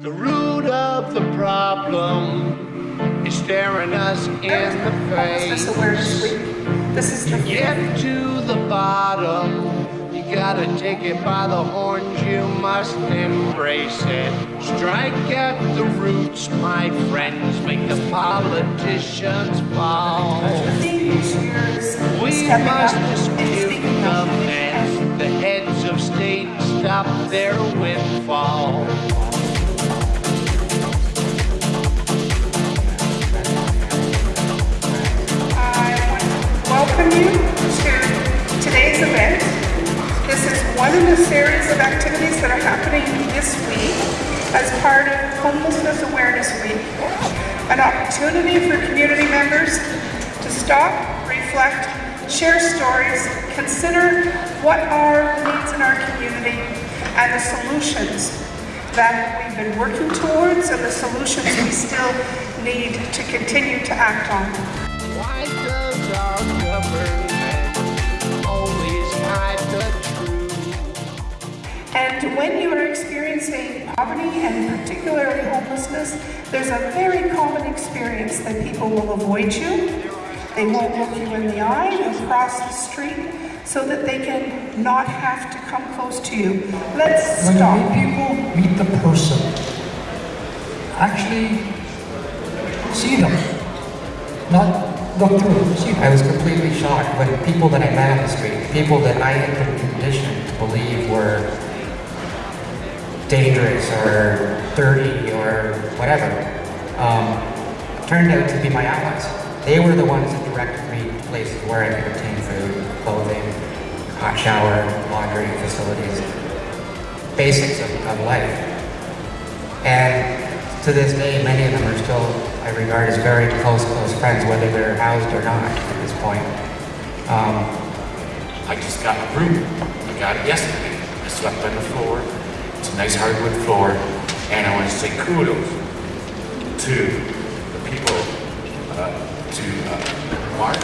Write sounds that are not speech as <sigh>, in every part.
The root of the problem is staring us in the face. Week. This is To the get to the bottom, you gotta take it by the horns, you must embrace it. Strike at the roots, my friends, make the politicians fall. theme this year is We must dispute the mess. The heads of state stop their windfall. Welcome you to today's event. This is one in a series of activities that are happening this week as part of Homelessness Awareness Week. An opportunity for community members to stop, reflect, share stories, consider what are the needs in our community and the solutions that we've been working towards and the solutions we still need to continue to act on. And when you are experiencing poverty and particularly homelessness, there's a very common experience that people will avoid you. They won't look you in the eye, they'll cross the street so that they can not have to come close to you. Let's When you stop. meet people, meet the person. Actually, see them. Not look through them, see them. I was completely shocked when people that I met on the street, people that I had been conditioned to believe were dangerous or dirty or whatever, um, turned out to be my allies. They were the ones that directed me to places where I could obtain food, clothing, hot shower, laundry facilities, basics of, of life. And to this day, many of them are still, I regard as very close, close friends, whether they're housed or not at this point. Um, I just got a room. I got it yesterday. I slept on the floor. It's a nice hardwood floor. And I want to say kudos to the people, uh, to uh, Mark,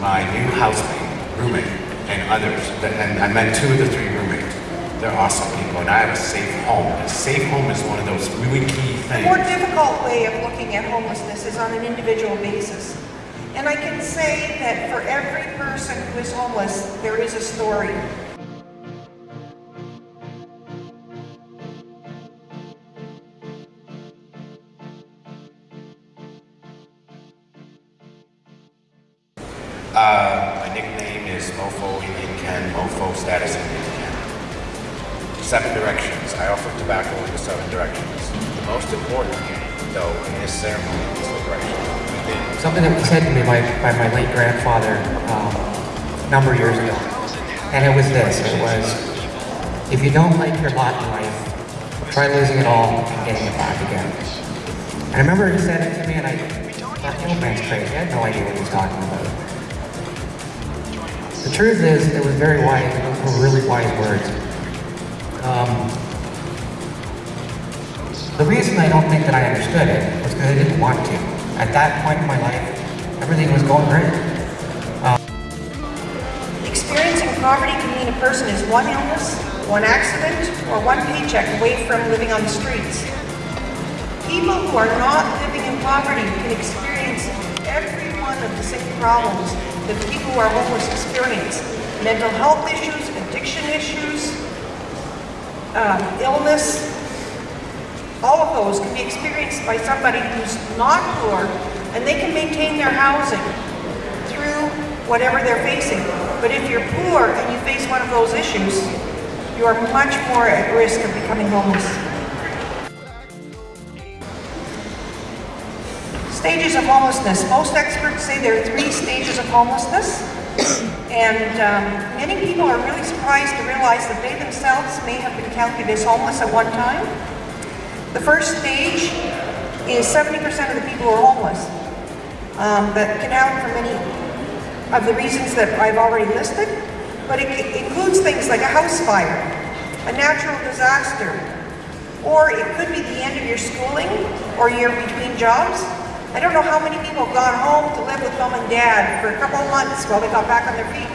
my new housemate, roommate, and others. And I met two of the three roommates. They're awesome people, and I have a safe home. A safe home is one of those really key things. More difficult way of looking at homelessness is on an individual basis. And I can say that for every person who is homeless, there is a story. Seven directions. I offer tobacco in the seven directions. The most important, thing, though, in this ceremony is the direction. Something that was said to me by, by my late grandfather um, a number of years ago. And it was this, it was, if you don't like your lot in life, try losing it all and getting it back again. I remember he said it to me and I thought, old man's crazy. I had no idea what he was talking about. The truth is, it was very wise, were really wise words. Um, the reason I don't think that I understood it was because I didn't want to. At that point in my life, everything was going great. Experiencing poverty can mean a person is one illness, one accident, or one paycheck away from living on the streets. People who are not living in poverty can experience every one of the same problems that people who are homeless experience. Mental health issues, addiction issues, um, illness, all of those can be experienced by somebody who's not poor and they can maintain their housing through whatever they're facing. But if you're poor and you face one of those issues, you are much more at risk of becoming homeless. Stages of homelessness. Most experts say there are three stages of homelessness. And um, many people are really surprised to realize that they themselves may have been counted as homeless at one time. The first stage is 70% of the people who are homeless. Um, that can happen for many of the reasons that I've already listed, but it, it includes things like a house fire, a natural disaster, or it could be the end of your schooling or you're between jobs. I don't know how many people have gone home to live with mom and dad for a couple of months while they got back on their feet.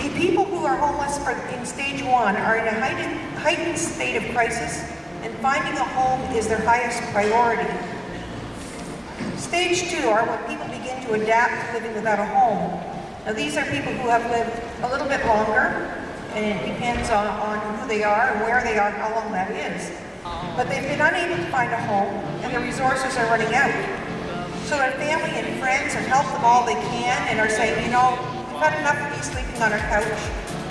The people who are homeless in stage one are in a heightened, heightened state of crisis and finding a home is their highest priority. Stage two are when people begin to adapt to living without a home. Now these are people who have lived a little bit longer, and it depends on, on who they are and where they are, and how long that is. But they've been unable to find a home, and their resources are running out. So their family and friends have helped them all they can and are saying, you know, we've had enough of you sleeping on our couch.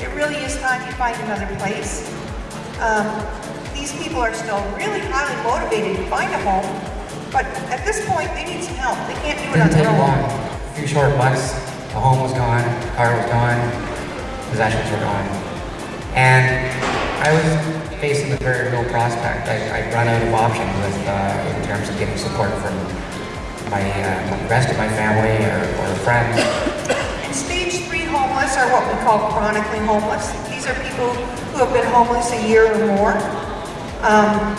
It really is time you find another place. Um, these people are still really highly motivated to find a home, but at this point, they need some help. They can't do it on their own. A few short months, the home was gone, the car was gone, possessions were gone. And I was facing the very real prospect. I, I'd run out of options with, uh, in terms of getting support from my, uh, rest of my family or, or friends. And stage three homeless are what we call chronically homeless. These are people who have been homeless a year or more. Um,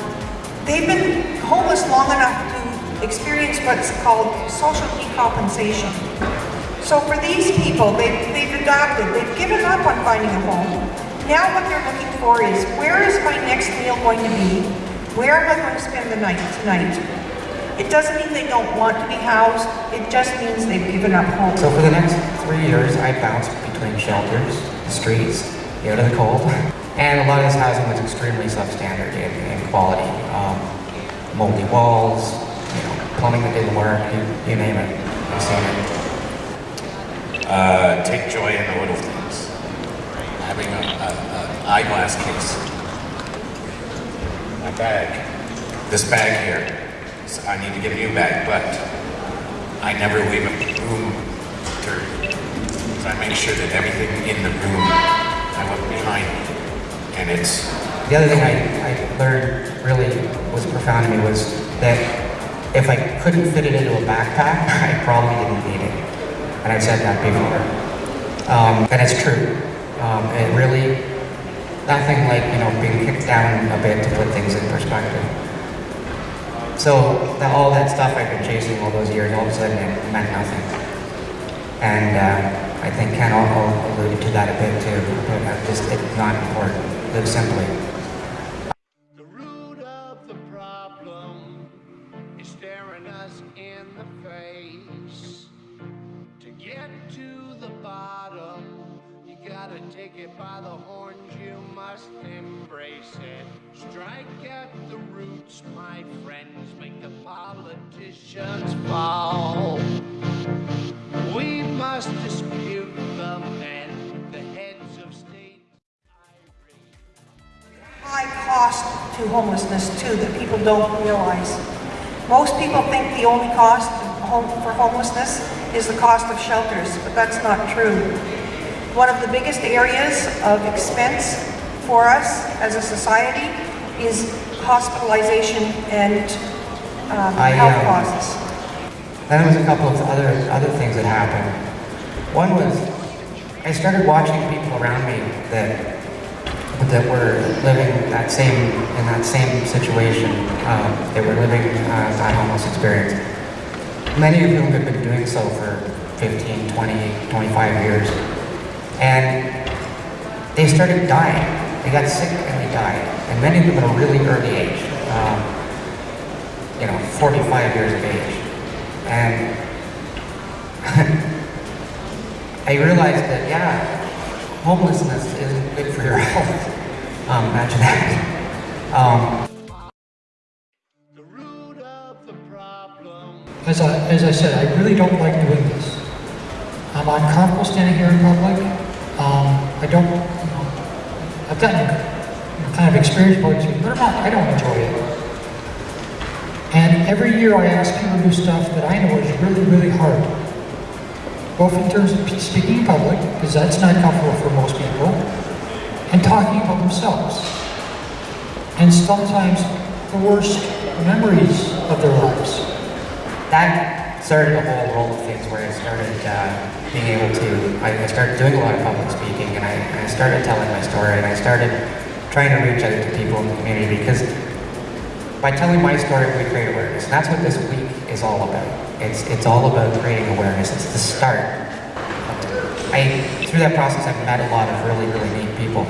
they've been homeless long enough to experience what's called social decompensation. So for these people, they, they've adopted, they've given up on finding a home. Now what they're looking for is, where is my next meal going to be? Where am I going to spend the night tonight? It doesn't mean they don't want to be housed, it just means they've given up hope. So for the next three years, I bounced between shelters, the streets, out of the cold, <laughs> and a lot of this housing was extremely substandard in, in quality. Um, moldy walls, you know, plumbing that didn't work, you, you name it. I've seen it. Uh, take joy in the little things. Having an a, a eyeglass case. My bag. This bag here. So I need to get a new bag, but I never leave a room dirty. So I make sure that everything in the room I look behind me. And it's The other thing I, I learned really was profound to me was that if I couldn't fit it into a backpack, <laughs> I probably didn't need it. And I've said that before. Um, and it's true. Um, it really, nothing like, you know, being kicked down a bit to put things in perspective. So the, all that stuff I've been chasing all those years, all of a sudden it meant nothing. And uh, I think Ken also alluded to that a bit too. But just it's not important. Live simply. The root of the problem is staring us in the face. To get to the bottom, you gotta take it by the horns, you must embrace it. Strike at the roots, my friends, make the politicians fall. We must dispute them and the heads of state. high cost to homelessness too that people don't realize. Most people think the only cost for homelessness is the cost of shelters, but that's not true. One of the biggest areas of expense for us as a society is hospitalization and um, I, health um, costs. Then there was a couple of other other things that happened. One was I started watching people around me that that were living that same in that same situation. Um, they were living uh, that homeless experience. Many of whom had been doing so for 15, 20, 25 years, and they started dying. They got sick and they died, and many of them at a really early age. Um, you know, 45 years of age. And <laughs> I realized that, yeah, homelessness isn't good for your <laughs> health. Um, imagine that. Um, As I, as I said, I really don't like doing this. I'm uncomfortable standing here in public. Um, I don't, you know, I've gotten kind of experience it, but I don't enjoy it. And every year I ask people to do stuff that I know is really, really hard. Both in terms of speaking in public, because that's not comfortable for most people, and talking about themselves. And sometimes the worst memories of their lives. that started a whole world of things where I started uh, being able to, I, started doing a lot of public speaking and I, I started telling my story and I started trying to reach out to people in the community because by telling my story, we create awareness. And that's what this week is all about. It's, it's all about creating awareness. It's the start. I, through that process, I've met a lot of really, really neat people,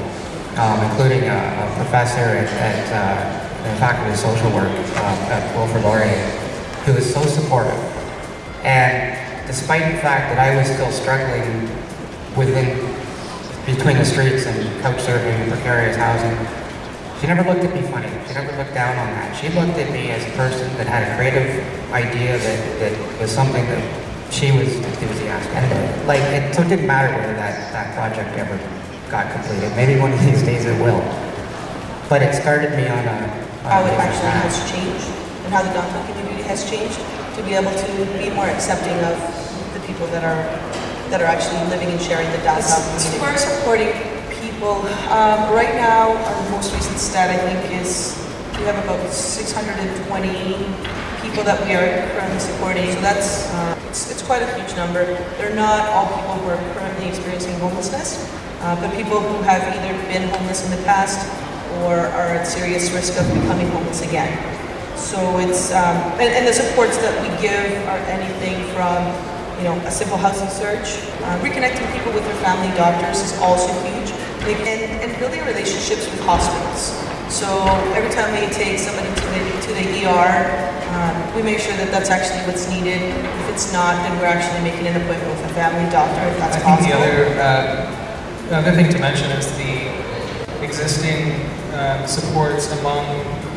um, including a, a professor at, at uh, the faculty of social work um, at Wilfrid Laurier, who was so supportive. And despite the fact that I was still struggling within, between the streets and couch surfing and precarious housing, she never looked at me funny. She never looked down on that. She looked at me as a person that had a creative idea that, that was something that she was enthusiastic. And like, it, so it didn't matter whether that, that project ever got completed. Maybe one of these days it will. But it started me on a, on how it actually path. has changed and how the downtown community has changed to be able to be more accepting of the people that are that are actually living and sharing the downtown As far as supporting people, um, right now, our most recent stat, I think, is we have about 620 people that we are currently supporting. So that's, uh, it's, it's quite a huge number. They're not all people who are currently experiencing homelessness, uh, but people who have either been homeless in the past or are at serious risk of becoming homeless again. So it's, um, and, and the supports that we give are anything from, you know, a simple housing search, uh, reconnecting people with their family doctors is also huge, like, and, and building relationships with hospitals. So every time we take somebody to the, to the ER, um, we make sure that that's actually what's needed. If it's not, then we're actually making an appointment with a family doctor if that's I think possible. the other, uh, the other thing to mention is the existing uh, supports among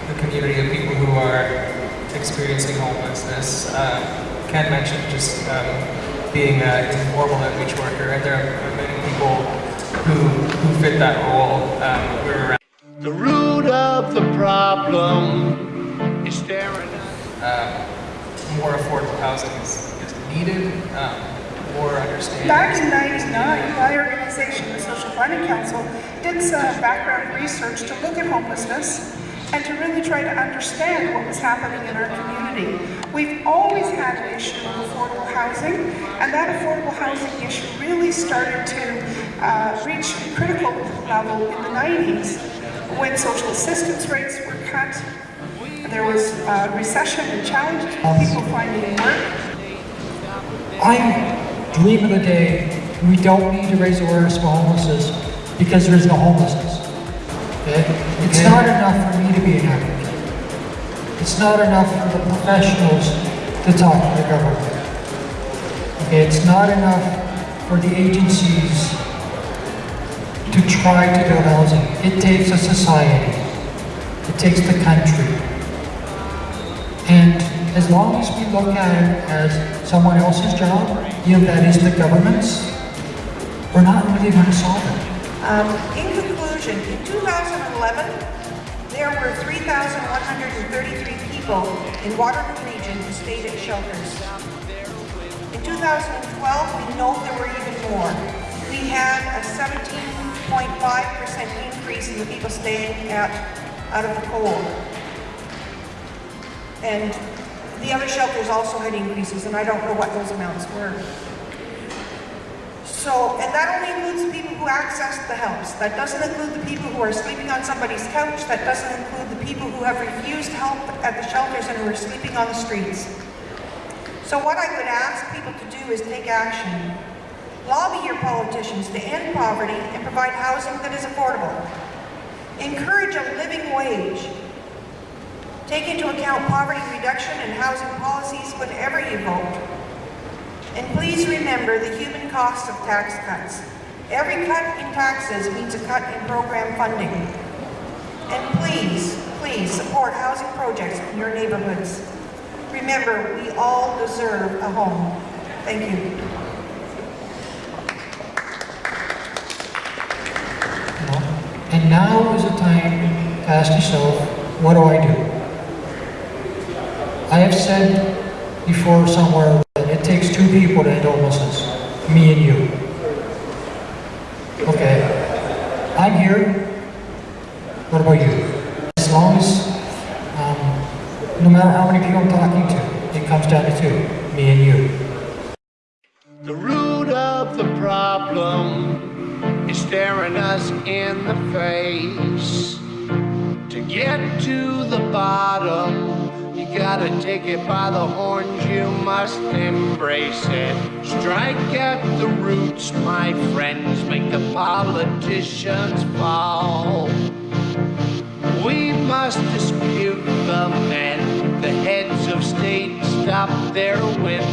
the community of people who are experiencing homelessness. Uh, Ken mentioned just um, being an informal outreach worker, and there are many people who, who fit that role. Um, we're around The root of the problem is staring at um, more affordable housing is, is needed, um, more understanding. Back in 99, my organization, the Social Planning Council, did some background research to look at homelessness and to really try to understand what was happening in our community. We've always had an issue of affordable housing, and that affordable housing issue really started to uh, reach a critical level in the 90s when social assistance rates were cut. There was uh, recession and challenges, people finding work. I dream of the day we don't need to raise awareness about homelessness because there is no homelessness. Okay? It's not enough for me to be advocate. It's not enough for the professionals to talk to the government. Okay? It's not enough for the agencies to try to build housing. It takes a society. It takes the country. And as long as we look at it as someone else's job, you know, that is the government's, we're not really going to solve it. Um, in conclusion, in 2011, there were 3,133 people in Waterloo region who stayed at shelters. In 2012, we know there were even more. We had a 17.5% increase in the people staying at, out of the cold. And the other shelters also had increases, and I don't know what those amounts were. So, and that only includes the people who access the helps. That doesn't include the people who are sleeping on somebody's couch. That doesn't include the people who have refused help at the shelters and who are sleeping on the streets. So what I would ask people to do is take action. Lobby your politicians to end poverty and provide housing that is affordable. Encourage a living wage. Take into account poverty reduction and housing policies whenever you vote. And please remember the human cost of tax cuts. Every cut in taxes means a cut in program funding. And please, please support housing projects in your neighborhoods. Remember, we all deserve a home. Thank you. And now is the time to ask yourself, what do I do? I have said before somewhere two people end homelessness, me and you. Okay, I'm here. What about you? As long as, um, no matter how many people I'm talking to, it comes down to two, me and you. The root of the problem is staring us in the face. To get to the bottom, gotta take it by the horns, you must embrace it. Strike at the roots, my friends, make the politicians fall. We must dispute the and the heads of state stop their wit